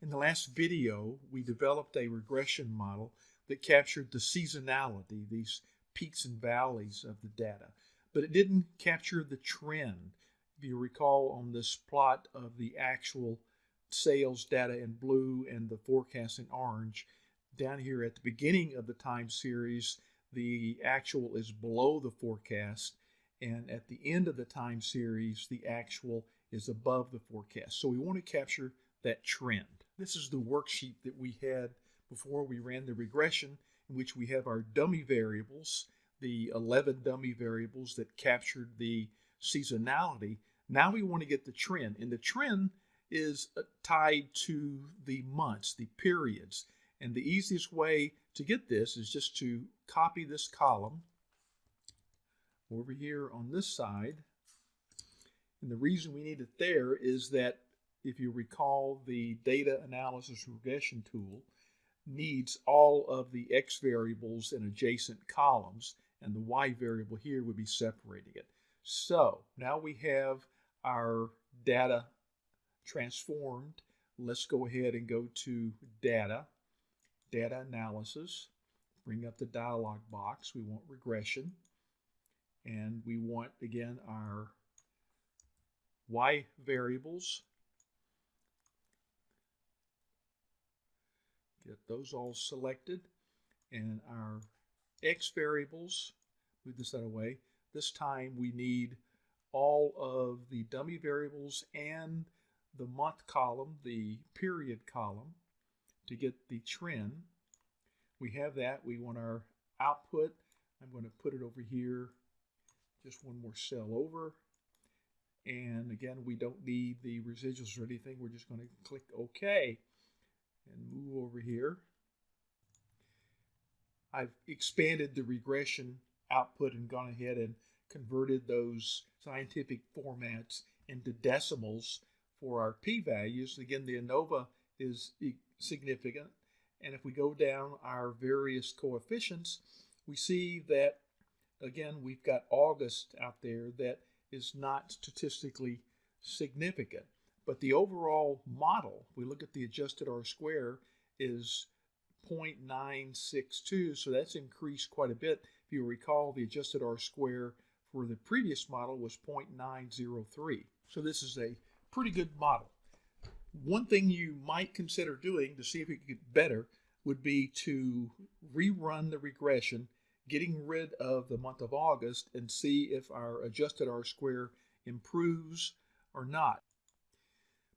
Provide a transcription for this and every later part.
In the last video, we developed a regression model that captured the seasonality, these peaks and valleys of the data, but it didn't capture the trend. If you recall on this plot of the actual sales data in blue and the forecast in orange, down here at the beginning of the time series, the actual is below the forecast, and at the end of the time series, the actual is above the forecast. So we want to capture that trend. This is the worksheet that we had before we ran the regression in which we have our dummy variables, the 11 dummy variables that captured the seasonality. Now we want to get the trend, and the trend is uh, tied to the months, the periods. And the easiest way to get this is just to copy this column over here on this side. And the reason we need it there is that if you recall, the data analysis regression tool needs all of the x variables in adjacent columns, and the y variable here would be separating it. So now we have our data transformed. Let's go ahead and go to Data, Data Analysis, bring up the dialog box. We want regression, and we want, again, our y variables Get those all selected. And our x variables, move this out of the way. This time we need all of the dummy variables and the month column, the period column, to get the trend. We have that. We want our output. I'm going to put it over here, just one more cell over. And again, we don't need the residuals or anything. We're just going to click OK and move over here. I've expanded the regression output and gone ahead and converted those scientific formats into decimals for our p-values. Again, the ANOVA is significant. And if we go down our various coefficients, we see that, again, we've got August out there that is not statistically significant. But the overall model, we look at the adjusted R square, is 0.962, so that's increased quite a bit. If you recall, the adjusted R square for the previous model was 0.903. So this is a pretty good model. One thing you might consider doing to see if it could get better would be to rerun the regression, getting rid of the month of August, and see if our adjusted R square improves or not.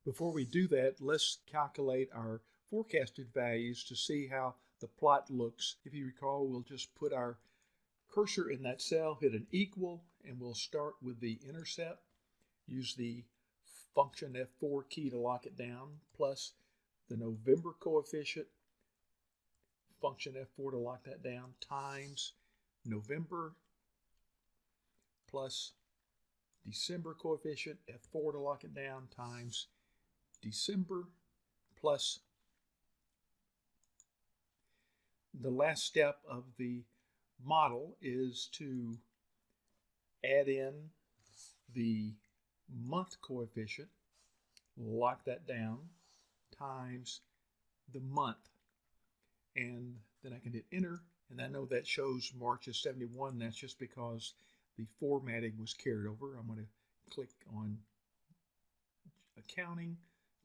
Before we do that, let's calculate our forecasted values to see how the plot looks. If you recall, we'll just put our cursor in that cell, hit an equal, and we'll start with the intercept. Use the function F4 key to lock it down, plus the November coefficient, function F4 to lock that down, times November plus December coefficient, F4 to lock it down, times December plus the last step of the model is to add in the month coefficient, lock that down, times the month. And then I can hit enter, and I know that shows March is 71. That's just because the formatting was carried over. I'm going to click on accounting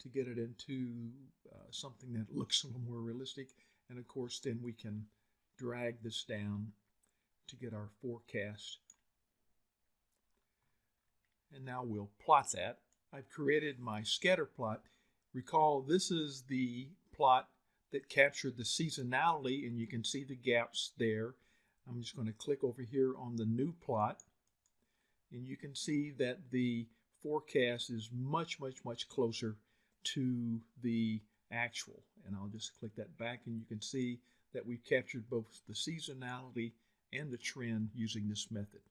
to get it into uh, something that looks a little more realistic. And of course, then we can drag this down to get our forecast. And now we'll plot that. I've created my scatter plot. Recall, this is the plot that captured the seasonality, and you can see the gaps there. I'm just going to click over here on the new plot, and you can see that the forecast is much, much, much closer to the actual. And I'll just click that back and you can see that we've captured both the seasonality and the trend using this method.